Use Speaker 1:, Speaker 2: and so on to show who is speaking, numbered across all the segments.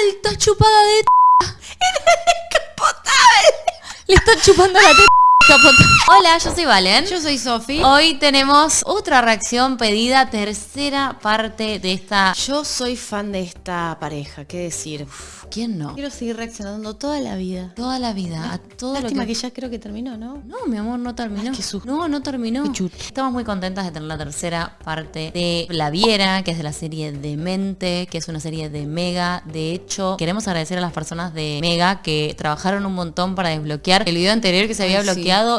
Speaker 1: Alta chupada de Le está chupando la teta. Hola, yo soy Valen.
Speaker 2: Yo soy Sofi.
Speaker 1: Hoy tenemos otra reacción pedida, tercera parte de esta...
Speaker 2: Yo soy fan de esta pareja, qué decir.
Speaker 1: Uf, ¿Quién no?
Speaker 2: Quiero seguir reaccionando toda la vida.
Speaker 1: Toda la vida, a todo
Speaker 2: Lástima
Speaker 1: lo
Speaker 2: que...
Speaker 1: que...
Speaker 2: ya creo que terminó, ¿no?
Speaker 1: No, mi amor, no terminó.
Speaker 2: Ay, qué susto.
Speaker 1: no, no terminó.
Speaker 2: Qué.
Speaker 1: Estamos muy contentas de tener la tercera parte de La Viera, que es de la serie Demente, que es una serie de Mega. De hecho, queremos agradecer a las personas de Mega que trabajaron un montón para desbloquear el video anterior que se había
Speaker 2: Ay, sí,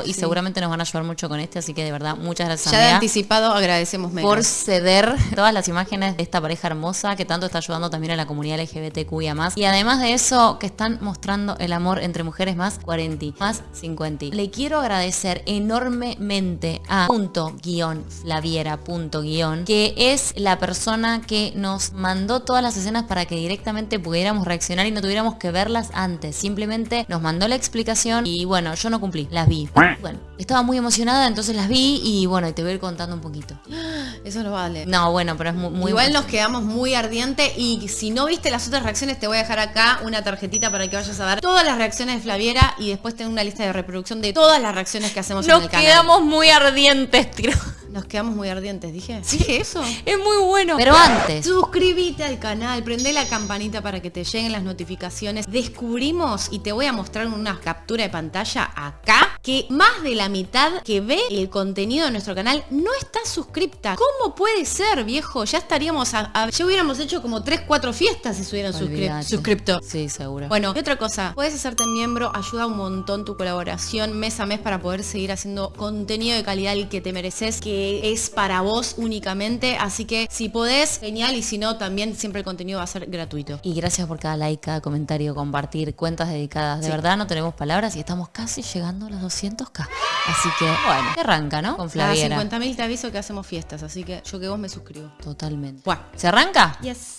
Speaker 1: y
Speaker 2: sí.
Speaker 1: seguramente nos van a ayudar mucho con este, así que de verdad, muchas gracias
Speaker 2: Ya de anticipado agradecemos
Speaker 1: por ceder todas las imágenes de esta pareja hermosa que tanto está ayudando también a la comunidad LGBTQIA+. Y además de eso, que están mostrando el amor entre mujeres más 40, más 50. Le quiero agradecer enormemente a punto guion Flaviera punto guion, que es la persona que nos mandó todas las escenas para que directamente pudiéramos reaccionar y no tuviéramos que verlas antes. Simplemente nos mandó la explicación y bueno, yo no cumplí, las vi. Bueno, estaba muy emocionada, entonces las vi y bueno, te voy a ir contando un poquito.
Speaker 2: Eso no vale.
Speaker 1: No, bueno, pero es mu- muy...
Speaker 2: Igual nos quedamos muy ardiente y si no viste las otras reacciones te voy a dejar acá una tarjetita para que vayas a ver todas las reacciones de Flaviera y después tengo una lista de reproducción de todas las reacciones que hacemos en
Speaker 1: Nos
Speaker 2: el canal.
Speaker 1: quedamos muy ardientes, tiro.
Speaker 2: Nos quedamos muy ardientes, dije. ¿Dije eso?
Speaker 1: Es muy bueno. Pero antes,
Speaker 2: Suscríbete al canal, prende la campanita para que te lleguen las notificaciones. Descubrimos y te voy a mostrar una captura de pantalla acá que más de la mitad que ve el contenido de nuestro canal no está suscripta. ¿Cómo puede ser, viejo? Ya estaríamos a, a- ya hubiéramos hecho como 3, 4 fiestas si se hubieran suscri- suscripto.
Speaker 1: Sí, seguro.
Speaker 2: Bueno, y otra cosa, puedes hacerte miembro, ayuda un montón tu colaboración mes a mes para poder seguir haciendo contenido de calidad el que te mereces, que es para vos únicamente, así que si podés, genial, y si no, también siempre el contenido va a ser gratuito.
Speaker 1: Y gracias por cada like, cada comentario, compartir, cuentas dedicadas. De verdad no tenemos palabras y estamos casi llegando a los 200k. Así que, bueno, que arranca, ¿no? Con Flaviera.
Speaker 2: 50.000 te aviso que hacemos fiestas, así que yo que vos me suscribo.
Speaker 1: Totalmente.
Speaker 2: Buah.
Speaker 1: ¿Se arranca?
Speaker 2: Yes.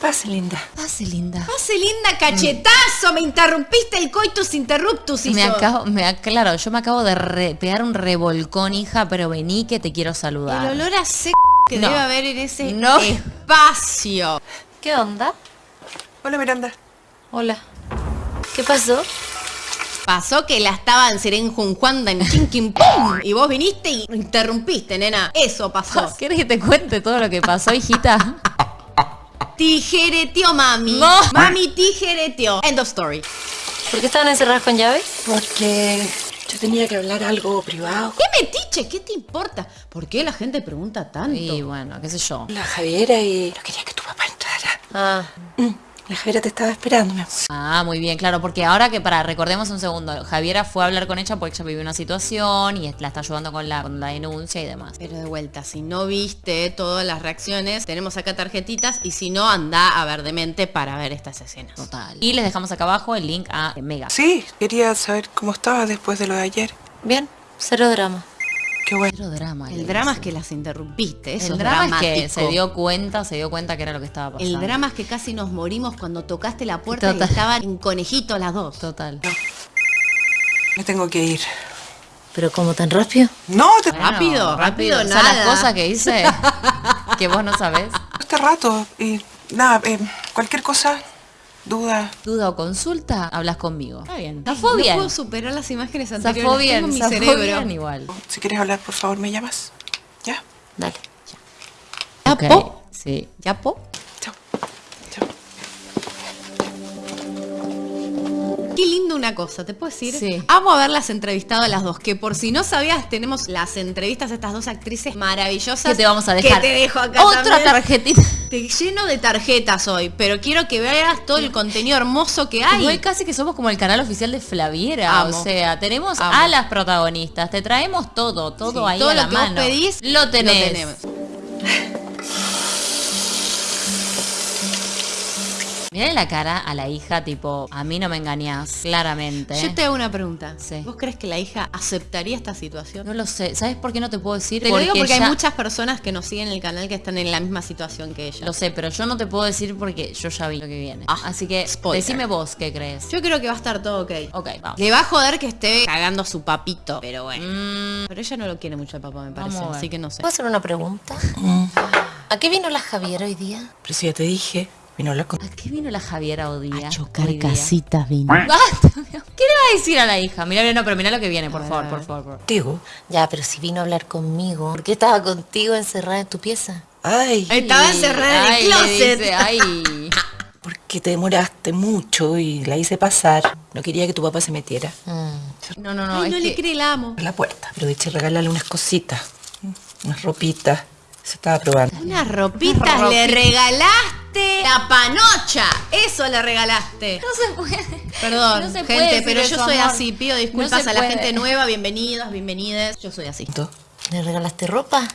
Speaker 3: Pase, linda.
Speaker 1: Pase, linda.
Speaker 2: Pase linda cachetazo, me interrumpiste el coitus interruptus.
Speaker 1: Me
Speaker 2: hizo.
Speaker 1: acabo, me ac- claro, yo me acabo de re- pegar un revolcón, hija, pero vení que te quiero saludar.
Speaker 2: El olor a seco que
Speaker 1: No.
Speaker 2: debe haber en ese
Speaker 1: No.
Speaker 2: espacio.
Speaker 3: ¿Qué onda?
Speaker 4: Hola Miranda.
Speaker 3: Hola. ¿Qué pasó?
Speaker 2: Pasó que la estaban serenjunjuando en chinkin pum y vos viniste y interrumpiste, nena. Eso pasó.
Speaker 1: ¿Quieres que te cuente todo lo que pasó, hijita?
Speaker 2: Tijereteó mami.
Speaker 1: No.
Speaker 2: Mami tijereteó. End of story.
Speaker 3: ¿Por qué estaban encerradas con llave?
Speaker 4: Porque yo tenía que hablar algo privado.
Speaker 2: ¿Qué metiche? ¿Qué te importa? ¿Por qué la gente pregunta tanto?
Speaker 1: Y bueno, qué sé yo.
Speaker 4: La Javiera y no quería que tu papá entrara.
Speaker 3: Ah,
Speaker 4: Mm, La Javiera te estaba esperando, mi amor.
Speaker 1: Ah, muy bien, claro, porque ahora que para, recordemos un segundo, Javiera fue a hablar con ella porque ella vivió una situación y la está ayudando con la, con la denuncia y demás.
Speaker 2: Pero de vuelta, si no viste todas las reacciones, tenemos acá tarjetitas y si no, anda a ver de mente para ver estas escenas.
Speaker 1: Total. Y les dejamos acá abajo el link a Mega.
Speaker 4: Sí, quería saber cómo estaba después de lo de ayer.
Speaker 3: bien. Cero drama.
Speaker 4: Qué bueno.
Speaker 1: Cero drama. le
Speaker 2: El drama es que las interrumpiste, eso
Speaker 1: El
Speaker 2: es
Speaker 1: drama es que se dio cuenta, se dio cuenta que era lo que estaba pasando.
Speaker 2: El drama es que casi nos morimos cuando tocaste la puerta
Speaker 1: Total.
Speaker 2: y estaban en conejito las dos.
Speaker 1: Total.
Speaker 4: Me tengo que ir.
Speaker 3: ¿Pero cómo tan rápido?
Speaker 4: No, te...
Speaker 1: Bueno,
Speaker 2: Rápido, rápido,
Speaker 1: O sea,
Speaker 2: nada.
Speaker 1: las cosas que hice que vos no sabés.
Speaker 4: este rato. Y nada, eh, cualquier cosa, duda.
Speaker 1: Duda o consulta, hablas conmigo. Está bien. Zafó
Speaker 2: no
Speaker 1: bien.
Speaker 2: puedo superar las imágenes anteriores.
Speaker 1: Zafó bien.
Speaker 2: tengo en mi
Speaker 1: Zafó
Speaker 2: cerebro.
Speaker 1: bien igual.
Speaker 4: Si quieres hablar, por favor, me llamas. ¿Ya?
Speaker 3: Dale.
Speaker 2: ¿Ya,
Speaker 1: Ok,
Speaker 2: po?
Speaker 1: Sí.
Speaker 2: ¿Ya, po?
Speaker 4: Chao. Chao.
Speaker 2: Qué lindo una cosa, ¿te puedo decir?
Speaker 1: Sí.
Speaker 2: Amo haberlas entrevistado a las dos, que por si no sabías, tenemos las entrevistas de estas dos actrices maravillosas.
Speaker 1: Que te vamos a dejar.
Speaker 2: Que te dejo acá
Speaker 1: Otra
Speaker 2: también.
Speaker 1: tarjetita.
Speaker 2: Te lleno de tarjetas hoy, pero quiero que veas todo el contenido hermoso que hay.
Speaker 1: Igual casi que somos como el canal oficial de Flaviera.
Speaker 2: Amo.
Speaker 1: O sea, tenemos
Speaker 2: Amo.
Speaker 1: a las protagonistas. Te traemos todo, todo
Speaker 2: Sí,
Speaker 1: ahí
Speaker 2: todo
Speaker 1: a
Speaker 2: lo
Speaker 1: la
Speaker 2: que vos
Speaker 1: mano.
Speaker 2: pedís,
Speaker 1: lo tenés.
Speaker 2: Lo tenemos.
Speaker 1: Mirá la cara a la hija, tipo, a mí no me engañás, claramente.
Speaker 2: Yo te hago una pregunta.
Speaker 1: Sí.
Speaker 2: ¿Vos crees que la hija aceptaría esta situación?
Speaker 1: No lo sé. ¿Sabes por qué no te puedo decir?
Speaker 2: Te lo digo porque hay muchas personas que nos siguen en el canal que están en la misma situación que ella.
Speaker 1: Lo sé, pero yo no te puedo decir porque yo ya vi lo que viene.
Speaker 2: Ah,
Speaker 1: Así que
Speaker 2: spoiler.
Speaker 1: decime vos qué crees.
Speaker 2: Yo creo que va a estar todo ok.
Speaker 1: Ok, vamos.
Speaker 2: Le va a joder que esté cagando a su papito, pero bueno.
Speaker 1: Mm,
Speaker 2: Pero ella no lo quiere mucho el papá, me parece. Así que no sé.
Speaker 3: ¿Puedo hacer una pregunta? ¿A qué vino la Javiera hoy día?
Speaker 5: Pero si ya te dije, vino a hablar con...
Speaker 1: ¿A qué vino la Javiera hoy día?
Speaker 2: A chocar casitas vino.
Speaker 1: Basta. ¿Qué le va a decir a la hija? Mira, no, pero mira lo que viene, por favor, por favor. por favor.
Speaker 5: Contigo.
Speaker 3: Ya, pero si vino a hablar conmigo, ¿por qué estaba contigo encerrada en tu pieza?
Speaker 5: Ay,
Speaker 2: Estaba encerrada en el closet.
Speaker 1: dice, ay.
Speaker 5: porque te demoraste mucho y la hice pasar. No quería que tu papá se metiera
Speaker 3: Mm.
Speaker 1: No, no, no.
Speaker 2: Ay, no le
Speaker 1: que-
Speaker 2: cree, la amo.
Speaker 5: la puerta. Pero de hecho regalarle unas cositas, unas ropitas. Se estaba probando.
Speaker 2: Unas ropitas le regalaste la panocha. Eso le regalaste.
Speaker 1: No se puede.
Speaker 2: Perdón,
Speaker 1: No se
Speaker 2: gente,
Speaker 1: puede
Speaker 2: pero yo
Speaker 1: eso,
Speaker 2: soy
Speaker 1: amor.
Speaker 2: así. Pido disculpas a la
Speaker 1: puede.
Speaker 2: gente nueva. Bienvenidas, bienvenides. Yo soy así.
Speaker 5: ¿Tú?
Speaker 3: ¿Le regalaste ropa?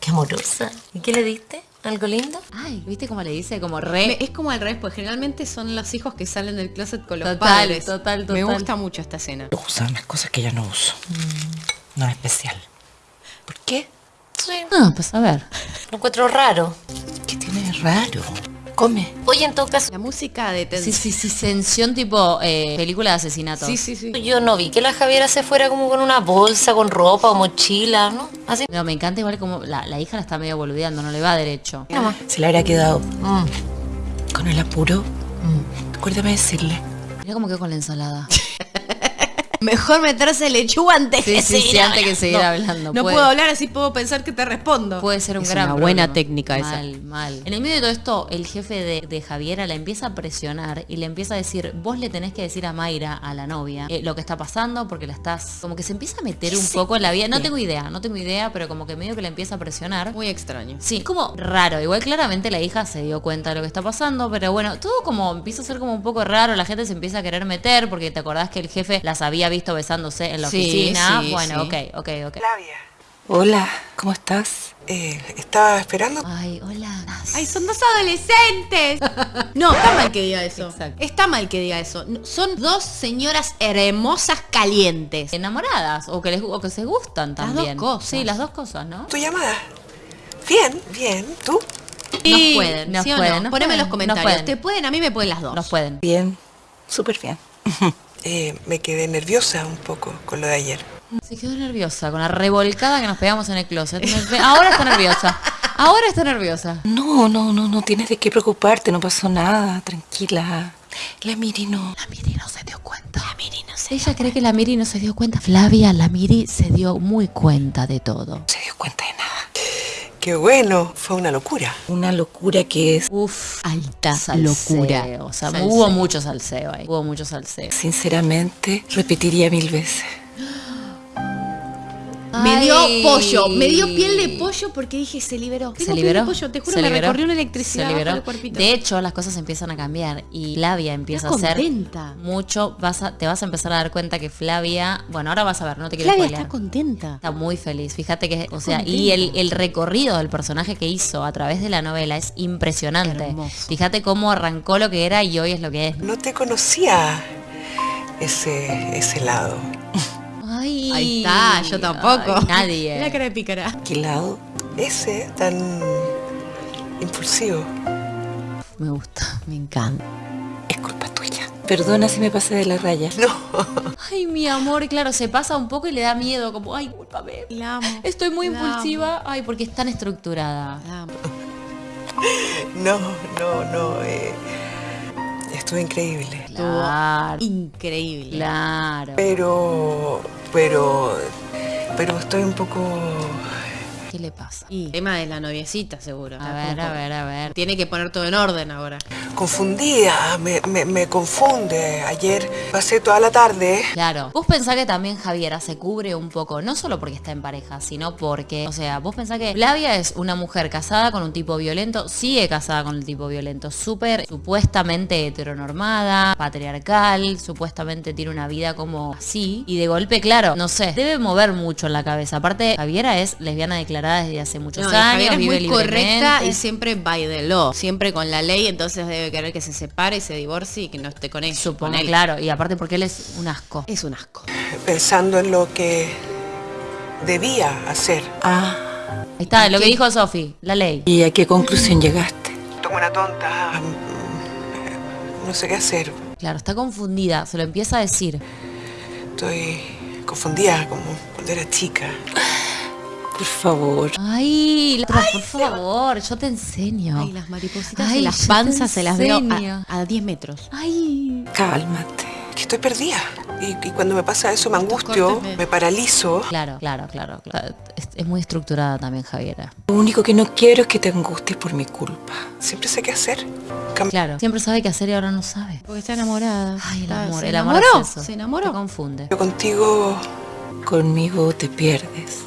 Speaker 3: Qué amorosa. ¿Y qué le diste? ¿Algo lindo?
Speaker 1: Ay, ¿viste cómo le dice? Como re.
Speaker 2: Me- es como al revés, pues generalmente son los hijos que salen del closet con los
Speaker 1: Total,
Speaker 2: padres.
Speaker 1: total,
Speaker 2: Me
Speaker 1: total.
Speaker 2: gusta mucho esta escena.
Speaker 5: Usa unas cosas que ya no uso. No en especial. ¿Por qué?
Speaker 3: Sí.
Speaker 1: Ah, pues a ver.
Speaker 3: Lo encuentro raro.
Speaker 5: ¿Qué tiene de raro? Come.
Speaker 3: Oye, en todo caso,
Speaker 2: La música de
Speaker 1: Sí,
Speaker 2: tensión.
Speaker 1: sí, sí, tensión tipo eh, película de asesinato.
Speaker 2: sí, sí, sí.
Speaker 3: yo no vi que la Javiera se fuera como con una bolsa, con ropa o mochila, ¿no? Así.
Speaker 1: No, me encanta igual como la, la hija la está medio boludeando, no le va derecho.
Speaker 5: Se le habrá quedado
Speaker 3: Mm.
Speaker 5: con el apuro. Acuérdame de decirle.
Speaker 1: Mira cómo quedó con la ensalada.
Speaker 2: Mejor meterse lechuga antes
Speaker 1: Sí,
Speaker 2: que
Speaker 1: sí, sí,
Speaker 2: seguir
Speaker 1: antes que
Speaker 2: hablando.
Speaker 1: seguir hablando.
Speaker 2: No
Speaker 1: puede-
Speaker 2: puedo hablar, así puedo pensar que te respondo.
Speaker 1: Puede ser un
Speaker 2: Es
Speaker 1: gran
Speaker 2: una buena técnica esa.
Speaker 1: Mal, mal. En el medio de todo esto, el jefe de, de Javiera la empieza a presionar y le empieza a decir, vos le tenés que decir a Mayra, a la novia, eh, lo que está pasando porque la estás... Como que se empieza a meter un poco en la vida. No tengo idea, no tengo idea, pero como que medio que la empieza a presionar.
Speaker 2: Muy extraño.
Speaker 1: Sí, como raro. Igual claramente la hija se dio cuenta de lo que está pasando, pero bueno, todo como empieza a ser como un poco raro. La gente se empieza a querer meter porque te acordás que el jefe las había visto besándose en la
Speaker 2: Sí,
Speaker 1: oficina.
Speaker 2: sí,
Speaker 1: bueno,
Speaker 2: sí.
Speaker 1: ok, ok, ok.
Speaker 4: Flavia,
Speaker 5: Hola, ¿cómo estás?
Speaker 4: eh, estaba esperando.
Speaker 1: Ay, hola.
Speaker 2: ¡Ay, son dos adolescentes! No, está mal que diga eso.
Speaker 1: Exacto.
Speaker 2: Está mal que diga eso. Son dos señoras hermosas calientes.
Speaker 1: enamoradas o que les o que se gustan
Speaker 2: Las dos
Speaker 1: también.
Speaker 2: cosas.
Speaker 1: Sí, las dos cosas, ¿no?
Speaker 4: Tu llamada. Bien, bien. ¿Tú?
Speaker 2: Sí,
Speaker 1: pueden, nos
Speaker 2: ¿sí o
Speaker 1: pueden,
Speaker 2: no?
Speaker 1: nos
Speaker 2: Poneme en
Speaker 1: pueden,
Speaker 2: los
Speaker 1: nos
Speaker 2: comentarios.
Speaker 1: pueden.
Speaker 2: Te pueden, a mí me pueden las dos.
Speaker 1: Nos pueden.
Speaker 5: Bien, súper bien.
Speaker 4: Eh, me quedé nerviosa un poco con lo de ayer.
Speaker 1: Se quedó nerviosa con la revolcada que nos pegamos en el closet. Ahora está nerviosa. Ahora está nerviosa.
Speaker 5: No, no, no, no tienes de qué preocuparte, no pasó nada, tranquila. La Miri no.
Speaker 1: La Miri no se dio cuenta. La Miri no se Ella cree que la Miri no se dio cuenta. Flavia, la Miri se dio muy cuenta de todo.
Speaker 5: se dio cuenta de nada.
Speaker 4: Qué bueno, fue una locura.
Speaker 5: Una locura que es,
Speaker 1: Uf,
Speaker 2: Alta
Speaker 1: salseo.
Speaker 2: locura.
Speaker 1: O sea,
Speaker 2: Salseo.
Speaker 1: hubo mucho salseo ahí. Hubo mucho salseo.
Speaker 5: sinceramente, repetiría mil veces.
Speaker 2: Me dio
Speaker 1: Ay.
Speaker 2: pollo, me dio piel de pollo porque dije, se liberó.
Speaker 1: Se
Speaker 2: Tengo piel
Speaker 1: liberó.
Speaker 2: de pollo, te juro,
Speaker 1: se
Speaker 2: me
Speaker 1: liberó,
Speaker 2: recorrió una
Speaker 1: se
Speaker 2: electricidad
Speaker 1: liberó.
Speaker 2: bajo el cuerpito.
Speaker 1: De hecho, las cosas empiezan a cambiar y Flavia empieza
Speaker 2: Está
Speaker 1: a ser
Speaker 2: contenta.
Speaker 1: mucho. Vas a, te vas a empezar a dar cuenta que Flavia. Bueno, ahora vas a ver, no te quiero
Speaker 2: Flavia
Speaker 1: spoilear.
Speaker 2: está contenta.
Speaker 1: Está muy feliz. Fíjate que, o sea, y el, el recorrido del personaje que hizo a través de la novela es impresionante.
Speaker 2: Hermoso.
Speaker 1: Fíjate cómo arrancó lo que era y hoy es lo que es.
Speaker 4: No te conocía ese, ese lado.
Speaker 1: Ay,
Speaker 2: Ahí está, yo tampoco.
Speaker 1: ay, nadie.
Speaker 2: La cara de pícara.
Speaker 5: ¿Qué lado?
Speaker 4: Ese tan impulsivo.
Speaker 1: Me gusta.
Speaker 2: Me encanta.
Speaker 5: Es culpa tuya. Perdona si me pasé de la raya.
Speaker 4: No,
Speaker 1: Ay, mi amor, claro, se pasa un poco y le da miedo, como, ay, cúlpame.
Speaker 2: La amo.
Speaker 1: Estoy muy
Speaker 2: La
Speaker 1: impulsiva. Ay, porque es tan estructurada.
Speaker 2: La amo.
Speaker 4: no, no, no. eh, estuvo increíble.
Speaker 1: Claro,
Speaker 2: Increíble.
Speaker 1: claro.
Speaker 4: Pero, pero, pero estoy un poco...
Speaker 1: ¿Qué le pasa?
Speaker 2: Y tema de la noviecita, seguro.
Speaker 1: A ver, a ver, a ver.
Speaker 2: Tiene que poner todo en orden ahora.
Speaker 4: confundida, me, me, me confunde. Ayer pasé toda la tarde
Speaker 1: Claro. Vos pensás que también Javiera se cubre un poco, no solo porque está en pareja, sino porque, o sea, vos pensás que Flavia es una mujer casada con un tipo violento, sigue casada con el tipo violento, súper supuestamente heteronormada, patriarcal, supuestamente tiene una vida como así, y de golpe, claro, no sé, debe mover mucho en la cabeza. Aparte, Javiera es lesbiana declarada desde hace muchos
Speaker 2: No,
Speaker 1: años,
Speaker 2: es
Speaker 1: vive
Speaker 2: muy correcta y siempre by the law, siempre con la ley, entonces debe querer que se separe y se divorcie y que no esté con ella.
Speaker 1: Supongo,
Speaker 2: con él.
Speaker 1: claro, y aparte porque él es un asco.
Speaker 2: Es un asco.
Speaker 4: pensando en lo que debía hacer.
Speaker 5: Ah,
Speaker 1: Ahí está, lo que dijo Sofi, la ley.
Speaker 5: ¿y a qué conclusión llegaste?
Speaker 4: Como una tonta. mm, No sé qué hacer.
Speaker 1: Claro, está confundida, se lo empieza a decir.
Speaker 4: Estoy confundida como cuando era chica.
Speaker 5: Por favor.
Speaker 1: Ay, la- por favor, yo te enseño.
Speaker 2: Ay, las maripositas
Speaker 1: Ay,
Speaker 2: las
Speaker 1: te
Speaker 2: panzas se las veo a, a 10 metros.
Speaker 1: Ay.
Speaker 5: Cálmate.
Speaker 4: Que estoy perdida. Y, y cuando me pasa eso me angustio,
Speaker 2: me-
Speaker 4: paralizo.
Speaker 1: Claro, claro, claro. claro. Es, es muy estructurada también, Javiera.
Speaker 5: Lo único que no quiero es que te angusties por mi culpa.
Speaker 4: Siempre sé qué hacer. Cam-
Speaker 1: Claro. Siempre sabe qué hacer y ahora no sabe.
Speaker 2: Porque está enamorada.
Speaker 1: Ay, el
Speaker 2: Está-
Speaker 1: amor.
Speaker 2: ¿Se
Speaker 1: el amor
Speaker 2: enamoró?
Speaker 1: es eso.
Speaker 2: Se
Speaker 1: Te
Speaker 2: enamoró.
Speaker 1: confunde.
Speaker 4: Yo contigo
Speaker 5: Conmigo te pierdes.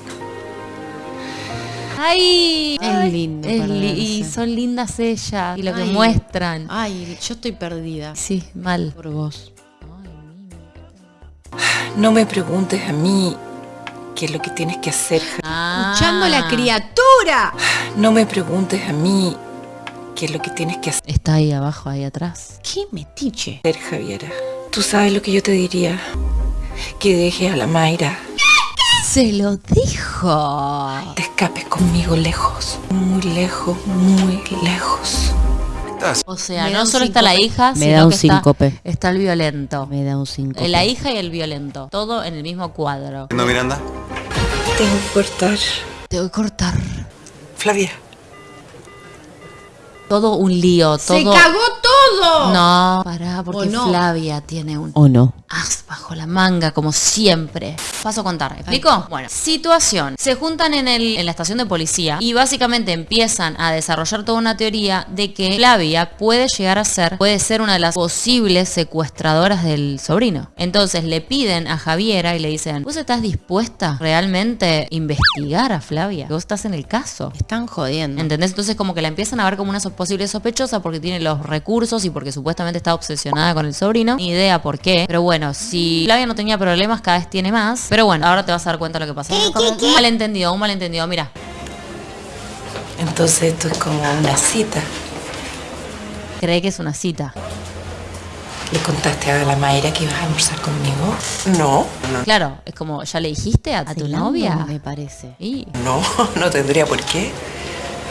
Speaker 1: Ay,
Speaker 2: Es lindo
Speaker 1: es li-
Speaker 2: perderse.
Speaker 1: y son lindas ellas y lo que
Speaker 2: Ay.
Speaker 1: muestran.
Speaker 2: Ay, yo estoy perdida.
Speaker 1: Sí, mal.
Speaker 2: Por vos.
Speaker 5: No me preguntes a mí qué es lo que tienes que hacer.
Speaker 1: Ah.
Speaker 2: Escuchando a la criatura.
Speaker 5: No me preguntes a mí qué es lo que tienes que
Speaker 1: Está ahí abajo, ahí atrás.
Speaker 2: Qué metiche.
Speaker 5: hacer, Javiera. Tú sabes lo que yo te diría. Que dejes a la Mayra.
Speaker 1: Se lo dijo.
Speaker 5: Conmigo lejos. Muy lejos, muy lejos.
Speaker 1: O sea, no solo está la
Speaker 2: síncope.
Speaker 1: hija,
Speaker 2: Me
Speaker 1: sino
Speaker 2: da un
Speaker 1: que está,
Speaker 2: síncope.
Speaker 1: está el violento.
Speaker 2: Me da un 5.
Speaker 1: La hija y el violento. Todo en el mismo cuadro.
Speaker 6: ¿No, Miranda?
Speaker 5: Tengo que cortar.
Speaker 1: Te voy a cortar.
Speaker 4: Flavia,
Speaker 1: Todo un lío. Todo...
Speaker 2: ¡Se cagó todo!
Speaker 1: No, pará, porque
Speaker 2: ¿O no?
Speaker 1: Flavia tiene un
Speaker 2: ¿O no?
Speaker 1: as bajo la manga, como siempre. Paso a contar, ¿me ¿explico? Bueno, situación. Se juntan en, el, en la estación de policía y básicamente empiezan a desarrollar toda una teoría de que Flavia puede llegar a ser, puede ser una de las posibles secuestradoras del sobrino. Entonces le piden a Javiera y le dicen, ¿vos estás dispuesta realmente a investigar a Flavia? Vos estás en el caso.
Speaker 2: Están jodiendo.
Speaker 1: ¿Entendés? Entonces como que la empiezan a ver como una posible sospechosa porque tiene los recursos y porque supuestamente está obsesionada con el sobrino. Ni idea por qué. Pero bueno, si Flavia no tenía problemas, cada vez tiene más. Pero bueno, ahora te vas a dar cuenta de lo que pasa. Como Un malentendido, un malentendido. Mira,
Speaker 5: Entonces esto es como una cita.
Speaker 1: cree que es una cita.
Speaker 5: ¿Le contaste a la Mayra que ibas a almorzar conmigo?
Speaker 4: no, no,
Speaker 1: Claro, es como, ¿ya le dijiste a, a tu novia?
Speaker 2: Me parece.
Speaker 1: Y
Speaker 4: no, no tendría por qué.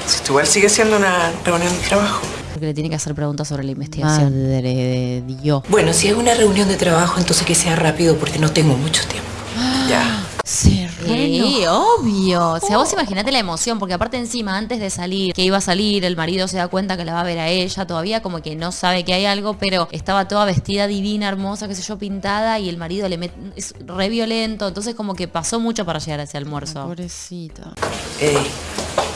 Speaker 4: Si esto igual sigue siendo una reunión de trabajo.
Speaker 1: porque le tiene que hacer preguntas sobre la investigación.
Speaker 2: Madre de Dios.
Speaker 5: Bueno, si es una reunión de trabajo, entonces que sea rápido porque no tengo mucho tiempo.
Speaker 2: Se
Speaker 1: Sí, obvio. O sea, vos imaginate la emoción, porque aparte encima, antes de salir, que iba a salir, el marido se da cuenta que la va a ver a ella, todavía como que no sabe que hay algo, pero estaba toda vestida divina, hermosa, qué sé yo, pintada, y el marido le mete, es re violento, entonces como que pasó mucho para llegar a ese almuerzo.
Speaker 2: Pobrecita.
Speaker 5: Ey,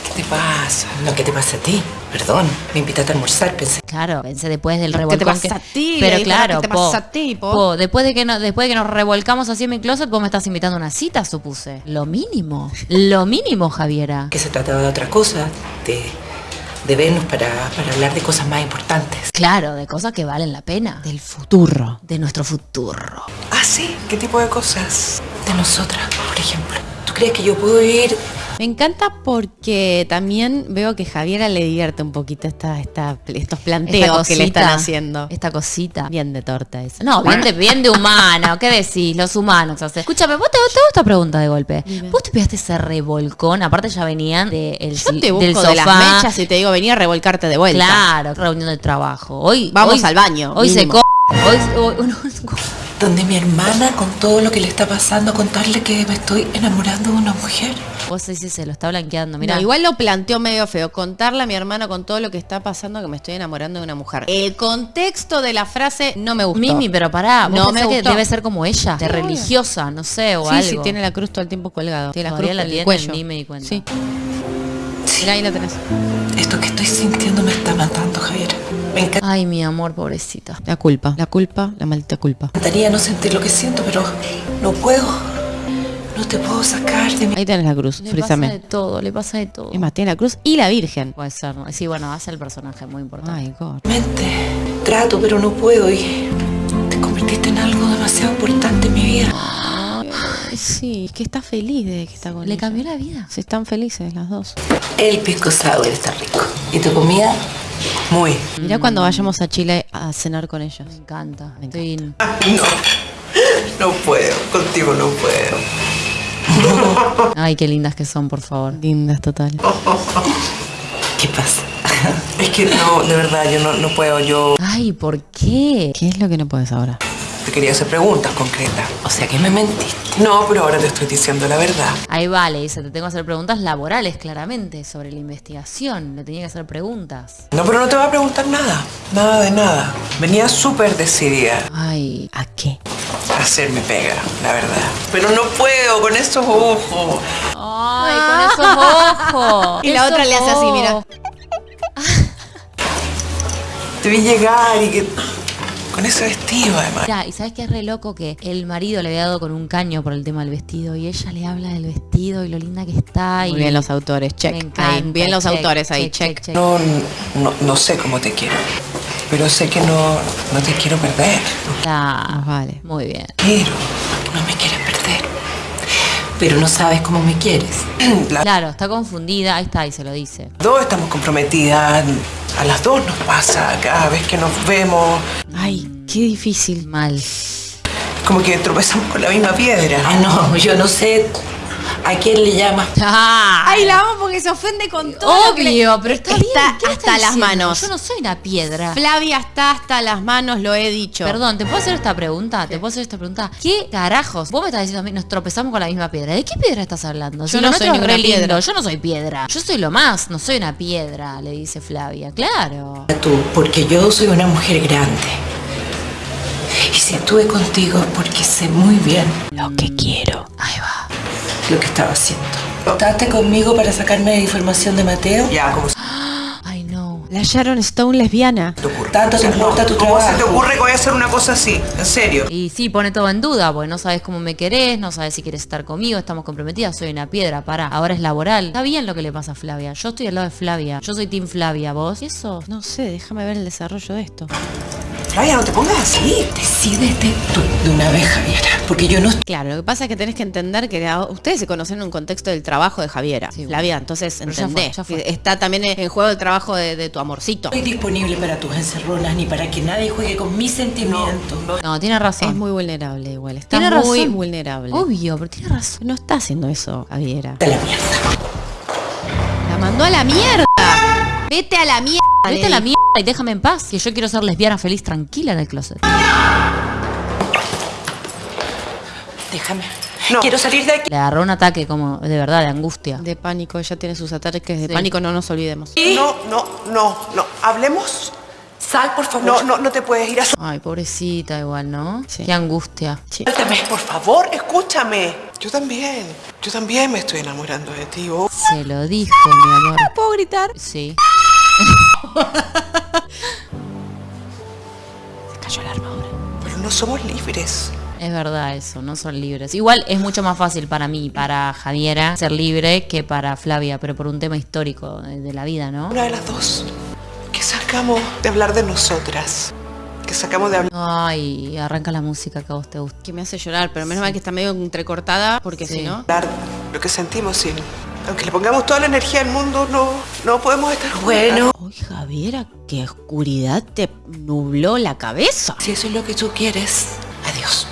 Speaker 5: ¿qué te pasa? No, ¿qué te pasa a ti? Perdón, me invitaste a almorzar, pensé.
Speaker 1: Claro, pensé después del
Speaker 2: ¿Qué
Speaker 1: revolcón.
Speaker 2: te pasa
Speaker 1: que-
Speaker 2: a ti?
Speaker 1: Pero
Speaker 2: dije,
Speaker 1: claro,
Speaker 2: ¿qué te
Speaker 1: po,
Speaker 2: pasa a ti, po?
Speaker 1: po, después de que no, después de que nos revolcamos así en mi closet, vos me estás invitando a una cita, supuse. Lo mínimo. Lo mínimo, Javiera.
Speaker 5: Que se trataba de otra cosa, de, de vernos para, para hablar de cosas más importantes.
Speaker 1: Claro, de cosas que valen la pena.
Speaker 2: Del futuro.
Speaker 1: de nuestro futuro.
Speaker 4: Ah, sí, ¿qué tipo de cosas?
Speaker 5: De nosotras, por ejemplo. ¿Tú crees que yo puedo ir?
Speaker 2: Me encanta porque también veo que Javiera le divierte un poquito esta, esta, estos planteos que le están haciendo.
Speaker 1: Esta cosita.
Speaker 2: Bien de torta eso.
Speaker 1: No, bien de, bien de humano. ¿Qué decís? Los humanos. o sea, escúchame, ¿vos te, te hago esta pregunta de golpe? ¿Vos te pegaste ese revolcón? Aparte ya venían de el,
Speaker 2: Yo te
Speaker 1: del
Speaker 2: busco
Speaker 1: sofá.
Speaker 2: de las mechas y te digo, venía a revolcarte de vuelta.
Speaker 1: Claro, reunión de trabajo. Hoy
Speaker 2: Vamos
Speaker 1: hoy-
Speaker 2: al baño,
Speaker 1: Hoy se co Hoy, hoy- uno-
Speaker 5: Donde mi hermana, con todo lo que le está pasando, contarle que me estoy enamorando de una mujer.
Speaker 1: Vos decís, se lo está blanqueando. Mira,
Speaker 2: igual lo planteó medio feo. Contarle a mi hermano con todo lo que está pasando que me estoy enamorando de una mujer. El contexto de la frase no me gustó.
Speaker 1: Mimi, pero pará, vos
Speaker 2: No me
Speaker 1: que
Speaker 2: gustó.
Speaker 1: debe ser como ella, de religiosa, no sé, o
Speaker 2: Sí,
Speaker 1: algo.
Speaker 2: sí, tiene la cruz todo el tiempo colgado. Tiene la
Speaker 1: Todavía
Speaker 2: cruz
Speaker 1: la
Speaker 2: el
Speaker 1: tiene,
Speaker 2: cuello.
Speaker 1: ni me di cuenta.
Speaker 2: Sí. Mira, ahí la tenés.
Speaker 5: Esto que estoy sintiendo me está matando, Javier. Me
Speaker 1: Ay, mi amor, pobrecita.
Speaker 2: La culpa. La culpa, la maldita culpa.
Speaker 5: encantaría no sentir lo que siento, pero no puedo. No te puedo sacar de mi...
Speaker 2: Ahí tenés la cruz,
Speaker 1: Le pasa de todo, le pasa de todo.
Speaker 2: Es más, tiene la cruz y la virgen.
Speaker 1: Puede ser, ¿no? Sí, bueno, hace el personaje muy importante.
Speaker 2: Ay, God.
Speaker 5: mente. Trato, pero no puedo y te convertiste en algo demasiado importante en mi vida.
Speaker 2: Sí, es que está feliz de que está con
Speaker 1: Le
Speaker 2: ella.
Speaker 1: cambió la vida.
Speaker 2: Sí, están felices las dos.
Speaker 5: El pisco sour está rico. ¿Y tu comida?
Speaker 4: Muy.
Speaker 2: Mirá cuando vayamos a Chile a cenar con ellos.
Speaker 1: Me encanta.
Speaker 2: Me
Speaker 1: Estoy
Speaker 4: No, no puedo, contigo no puedo.
Speaker 1: Ay, qué lindas que son, por favor.
Speaker 2: Lindas, total.
Speaker 5: ¿Qué pasa?
Speaker 4: Es que no, de verdad, yo no, no puedo, yo...
Speaker 1: Ay, ¿por qué?
Speaker 2: ¿Qué es lo que no puedes ahora?
Speaker 4: Te quería hacer preguntas concretas.
Speaker 5: O sea que me mentiste.
Speaker 4: No, pero ahora te estoy diciendo la verdad.
Speaker 1: Ahí vale, dice, te tengo que hacer preguntas laborales, claramente, sobre la investigación. Le tenía que hacer preguntas.
Speaker 4: No, pero no te voy a preguntar nada. Nada de nada. Venía súper decidida
Speaker 1: Ay,
Speaker 2: ¿A qué?
Speaker 4: a hacer mi pega, la verdad. Pero no puedo con esos ojos.
Speaker 1: ay, con esos ojos.
Speaker 2: Y la otra le hace así, mira.
Speaker 4: Te vi llegar y que... Con ese vestido, además.
Speaker 1: Mirá, y sabes que es re loco que el marido le había dado con un caño por el tema del vestido y ella le habla del vestido y lo linda que está.
Speaker 2: Muy
Speaker 1: y
Speaker 2: bien los autores, check.
Speaker 1: Me encanta,
Speaker 2: Ahí, bien los
Speaker 1: check,
Speaker 2: autores ahí,
Speaker 1: check,
Speaker 2: check.
Speaker 1: check, check.
Speaker 4: No, no, no sé cómo te quiero. Pero sé que no, no te quiero perder.
Speaker 1: Está-
Speaker 2: Vale.
Speaker 1: Muy bien.
Speaker 4: Quiero.
Speaker 5: No me quieres perder. Pero no sabes cómo me quieres.
Speaker 1: Claro, está confundida. Ahí está, y se lo dice.
Speaker 4: dos estamos comprometidas. A las dos nos pasa cada vez que nos vemos.
Speaker 2: Ay, qué difícil.
Speaker 1: Mal.
Speaker 4: Como que tropezamos con la misma piedra.
Speaker 5: Ah, no, yo no sé a quién le llamas.
Speaker 1: Ah,
Speaker 2: Ay, la amo porque se ofende con todo. lo que le-
Speaker 1: Obvio, pero está, bien. ¿qué le
Speaker 2: hasta
Speaker 1: está
Speaker 2: las manos.
Speaker 1: Yo no soy una piedra.
Speaker 2: Flavia está hasta las manos, lo he dicho.
Speaker 1: Perdón, ¿te puedo hacer esta pregunta? ¿Te puedo hacer esta pregunta? ¿Qué carajos? Vos me estás diciendo a mí, nos tropezamos con la misma piedra. ¿De qué piedra estás hablando?
Speaker 2: Yo
Speaker 1: Si
Speaker 2: no soy ninguna piedra.
Speaker 1: Yo no soy piedra. Yo soy lo más, no soy una piedra, le dice Flavia. Claro.
Speaker 5: Tú, porque yo soy una mujer grande. Y si estuve contigo es porque sé muy bien lo que quiero. Lo que estaba haciendo. ¿Estás conmigo para sacarme información de Mateo?
Speaker 4: Ya, como
Speaker 1: Ay, no.
Speaker 2: La Sharon Stone lesbiana.
Speaker 4: te ocurre.
Speaker 5: Tanto te importa tu
Speaker 4: ¿Cómo se te
Speaker 5: trabajo.
Speaker 4: ocurre que voy a hacer una cosa así? En serio.
Speaker 1: Y sí, pone todo en duda, porque no sabes cómo me querés, no sabes si quieres estar conmigo, estamos comprometidas, soy una piedra, para, ahora es laboral. Está bien lo que le pasa a Flavia, yo estoy al lado de Flavia, yo soy Team Flavia, ¿vos? ¿Y eso?
Speaker 2: No sé, déjame ver el desarrollo de esto.
Speaker 4: Flavia, no te pongas así.
Speaker 5: Decídete tú de una vez, Javiera. Porque yo no
Speaker 2: Claro, lo que pasa es que tenés que entender que ustedes se conocen en un contexto del trabajo de Javiera.
Speaker 1: Sí.
Speaker 2: Flavia, entonces
Speaker 1: Pero ya
Speaker 2: entendés.
Speaker 1: fue, ya fue.
Speaker 2: que Está también en juego el trabajo de, de tu amorcito.
Speaker 5: estoy disponible para tus encerronas ni para que nadie juegue con mis sentimientos.
Speaker 1: No, tiene razón.
Speaker 2: Es muy vulnerable igual. Está
Speaker 1: tiene
Speaker 2: muy
Speaker 1: razón.
Speaker 2: vulnerable.
Speaker 1: Obvio, pero tiene razón.
Speaker 2: No está haciendo eso, Javiera.
Speaker 5: De la mierda.
Speaker 2: La mandó a la mierda. Vete a la mierda.
Speaker 1: Vete a la mierda y déjame en paz, que yo quiero ser lesbiana feliz, tranquila en el closet.
Speaker 5: Déjame.
Speaker 4: No.
Speaker 5: Quiero salir de aquí.
Speaker 1: Le agarró un ataque como de verdad, de angustia.
Speaker 2: De pánico, ella tiene sus ataques de
Speaker 1: Sí.
Speaker 2: pánico, no nos olvidemos.
Speaker 4: No, no, no, no. Hablemos.
Speaker 5: Sal, por favor.
Speaker 4: No, no, no te puedes ir a...
Speaker 1: Ay, pobrecita igual, ¿no?
Speaker 2: Sí.
Speaker 1: Qué angustia.
Speaker 5: Suéltame.
Speaker 4: Por favor, escúchame. Yo también. Yo también me estoy enamorando de ti. oh.
Speaker 1: Se lo dijo, mi amor.
Speaker 2: ¿Puedo gritar?
Speaker 1: Sí.
Speaker 2: Se cayó la armadura.
Speaker 4: Pero no somos libres.
Speaker 1: Es verdad eso, no son libres. Igual es mucho más fácil para mí, para Javiera, ser libre que para Flavia, pero por un tema histórico de, la vida, ¿no?
Speaker 4: Una de las dos. Que sacamos de hablar de nosotras. Que sacamos de hablar...
Speaker 1: Ay, arranca la música que a vos te gusta.
Speaker 2: Que me hace llorar, pero menos mal que está medio entrecortada, porque
Speaker 1: Sí.
Speaker 2: si no.
Speaker 4: lo que sentimos sin... Aunque le pongamos toda la energía del mundo, no, no podemos estar.
Speaker 5: Bueno,
Speaker 2: Uy, Javiera, qué oscuridad te nubló la cabeza.
Speaker 5: si eso es lo que tú quieres, adiós.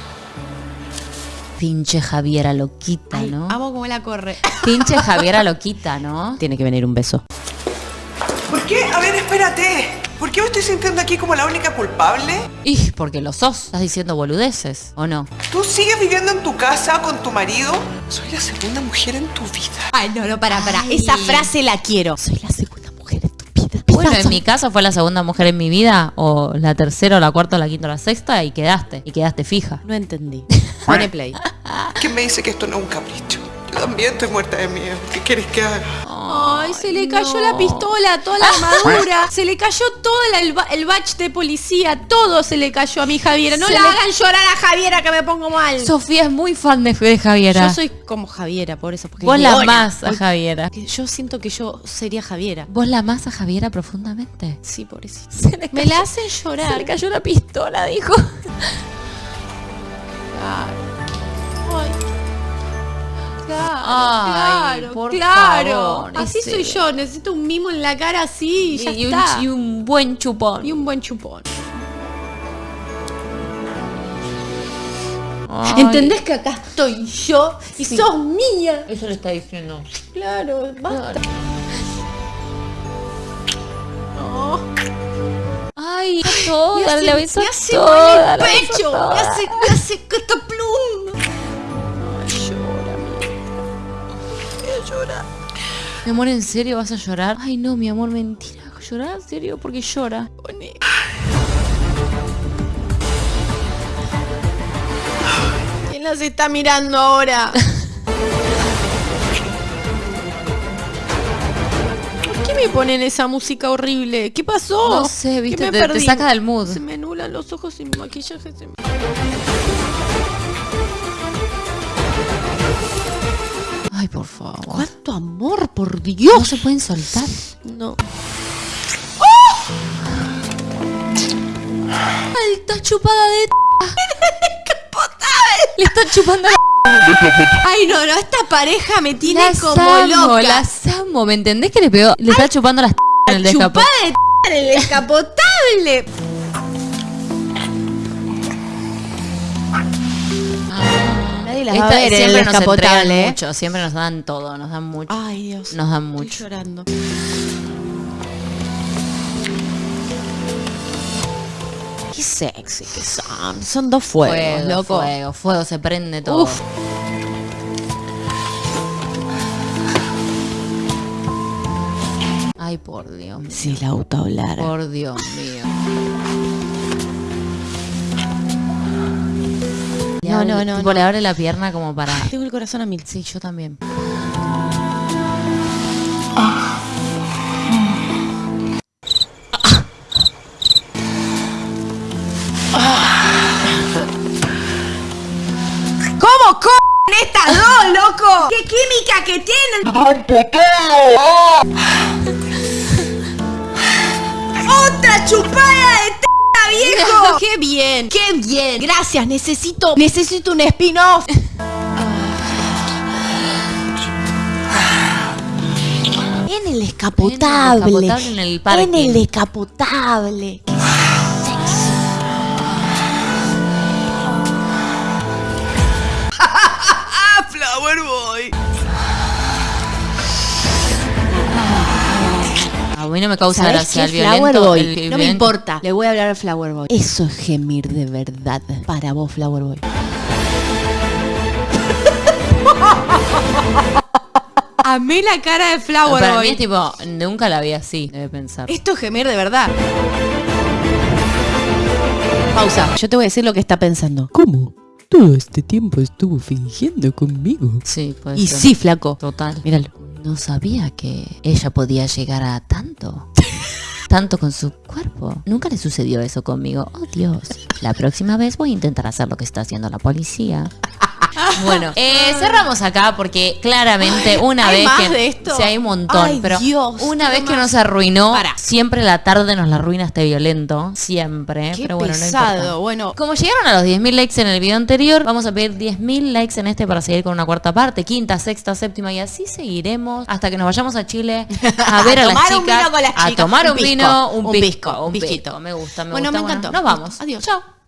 Speaker 1: Pinche Javiera loquita,
Speaker 2: Ay,
Speaker 1: ¿no?
Speaker 2: amo cómo la corre.
Speaker 1: Pinche Javiera loquita, ¿no?
Speaker 2: Tiene que venir un beso.
Speaker 4: ¿Por qué? A ver, espérate. ¿Por qué me estoy sintiendo aquí como la única culpable?
Speaker 1: Y porque lo sos, estás diciendo boludeces, ¿o no?
Speaker 4: ¿Tú sigues viviendo en tu casa con tu marido? Soy la segunda mujer en tu vida.
Speaker 2: Ay, no, no, para, para.
Speaker 1: Ay.
Speaker 2: Esa frase la quiero. Soy la segunda mujer en tu vida.
Speaker 1: Bueno, en mi caso fue la segunda mujer en mi vida, o la tercera, o la cuarta, o la quinta, o la sexta, y quedaste, y quedaste fija.
Speaker 2: No entendí. Pone play.
Speaker 4: ¿Quién me dice que esto no es un capricho? Yo también estoy muerta de miedo. ¿Qué quieres que haga?
Speaker 2: Ay, se le cayó la pistola, toda la armadura. Se le cayó todo el, ba- el batch de policía. Todo se le cayó a mi Javiera. No
Speaker 1: Se
Speaker 2: la
Speaker 1: le-
Speaker 2: hagan llorar a Javiera que me pongo mal.
Speaker 1: Sofía es muy fan de, de Javiera.
Speaker 2: Yo soy como Javiera, por eso. Porque
Speaker 1: Vos la amás a Javiera.
Speaker 2: Yo siento que yo sería Javiera.
Speaker 1: ¿Vos la amás a Javiera profundamente?
Speaker 2: Sí, por eso.
Speaker 1: Se le
Speaker 2: Me la hacen
Speaker 1: Se
Speaker 2: llorar.
Speaker 1: le cayó la pistola, dijo.
Speaker 2: Ay. Claro,
Speaker 1: Ay,
Speaker 2: claro,
Speaker 1: por
Speaker 2: claro.
Speaker 1: favor,
Speaker 2: así
Speaker 1: ese-
Speaker 2: soy yo, necesito un mimo en la cara así y ya
Speaker 1: y, un,
Speaker 2: está.
Speaker 1: y un buen chupón.
Speaker 2: Y un buen chupón.
Speaker 1: Ay,
Speaker 2: ¿Entendés que acá estoy yo y sos mía?
Speaker 1: Eso le está diciendo.
Speaker 2: Claro, basta. No.
Speaker 1: Ay, toda, le aviso
Speaker 2: me hace
Speaker 1: toda, aviso
Speaker 2: pecho,
Speaker 1: toda.
Speaker 2: me hace, me hace
Speaker 1: Mi amor, ¿en serio vas a llorar? Ay, no, mi amor, mentira. ¿Llorar? ¿En serio? Porque llora.
Speaker 2: ¿Quién las está mirando ahora? ¿Por qué me ponen esa música horrible? ¿Qué pasó?
Speaker 1: No sé,
Speaker 2: ¿Qué
Speaker 1: viste,
Speaker 2: me
Speaker 1: te- te saca del mood.
Speaker 2: Se me anulan los ojos sin maquillaje. se me-
Speaker 1: Ay, por favor.
Speaker 2: ¿Cuánto amor, por Dios?
Speaker 1: No se pueden soltar.
Speaker 2: No.
Speaker 1: Ay, está chupada de... Le está chupando la...
Speaker 2: Ay, no, no, esta pareja me tiene
Speaker 1: Las
Speaker 2: como
Speaker 1: amo,
Speaker 2: loca.
Speaker 1: las amo. ¿Me entendés que le pegó? Le está chupando las... en el
Speaker 2: Chupada
Speaker 1: descapotable.
Speaker 2: de en el descapotable. Las va a
Speaker 1: Esta-
Speaker 2: ver el
Speaker 1: siempre nos entregan
Speaker 2: ¿eh?
Speaker 1: mucho, siempre nos dan todo, nos dan mucho.
Speaker 2: Ay, Dios.
Speaker 1: Nos dan
Speaker 2: Estoy
Speaker 1: mucho.
Speaker 2: llorando. Qué sexy que son. Son dos fuegos,
Speaker 1: Fuego,
Speaker 2: loco.
Speaker 1: fuego, fuego, se prende todo.
Speaker 2: Uf.
Speaker 1: Ay, por Dios. mío,
Speaker 2: Si el auto hablara.
Speaker 1: Por Dios mío.
Speaker 2: No, no, no,
Speaker 1: tipo,
Speaker 2: no.
Speaker 1: le abre la pierna como para...
Speaker 2: Tengo el corazón a mil.
Speaker 1: Sí, yo también.
Speaker 2: ¿Cómo co estas dos, loco? ¿Qué química que tienen? ¡Otra chupada ¡Qué bien! ¡Qué bien! Gracias, necesito, necesito un spin-off. En el descapotable.
Speaker 1: En el descapotable, en el parking.
Speaker 2: En el descapotable.
Speaker 1: Mí no me causa
Speaker 2: ¿Sabes
Speaker 1: gracia el
Speaker 2: Flower
Speaker 1: violento.
Speaker 2: Boy?
Speaker 1: el
Speaker 2: no me importa. Le voy a hablar al Flower Boy. Eso es gemir de verdad. Para vos, Flower Boy. Amé la cara de Flower
Speaker 1: Para mí
Speaker 2: Boy.
Speaker 1: es tipo, nunca la vi así, debe pensar.
Speaker 2: Esto es gemir de verdad. Pausa. Yo te voy a decir lo que está pensando.
Speaker 6: ¿Cómo? Todo este tiempo estuvo fingiendo conmigo.
Speaker 1: Sí, puede
Speaker 2: Y
Speaker 1: ser.
Speaker 2: sí, flaco.
Speaker 1: Total.
Speaker 2: Míralo.
Speaker 1: No sabía que ella podía llegar a tanto. Tanto con su cuerpo. Nunca le sucedió eso conmigo. Oh, Dios. La próxima vez voy a intentar hacer lo que está haciendo la policía. Bueno, eh, cerramos acá porque claramente una
Speaker 2: ¿hay
Speaker 1: vez
Speaker 2: más
Speaker 1: que
Speaker 2: de esto?
Speaker 1: sí hay un montón,
Speaker 2: Ay,
Speaker 1: pero
Speaker 2: Dios,
Speaker 1: una vez que
Speaker 2: más.
Speaker 1: nos arruinó, siempre la tarde nos la arruina este violento, siempre,
Speaker 2: Qué
Speaker 1: pero bueno, no importa.
Speaker 2: bueno,
Speaker 1: Como llegaron a los 10.000 likes en el video anterior, vamos a pedir 10.000 likes en este para seguir con una cuarta parte, quinta, sexta, séptima y así seguiremos hasta que nos vayamos a Chile a ver a, las
Speaker 2: tomar un
Speaker 1: chicas,
Speaker 2: vino con las
Speaker 1: a
Speaker 2: chicas.
Speaker 1: tomar
Speaker 2: Un
Speaker 1: un,
Speaker 2: pisco,
Speaker 1: vino, un,
Speaker 2: un
Speaker 1: pisco,
Speaker 2: pisco,
Speaker 1: un
Speaker 2: pisquito.
Speaker 1: pisco. Me gusta, me
Speaker 2: Bueno,
Speaker 1: gusta.
Speaker 2: me encantó.
Speaker 1: Nos vamos.
Speaker 2: Adiós.
Speaker 1: Chao.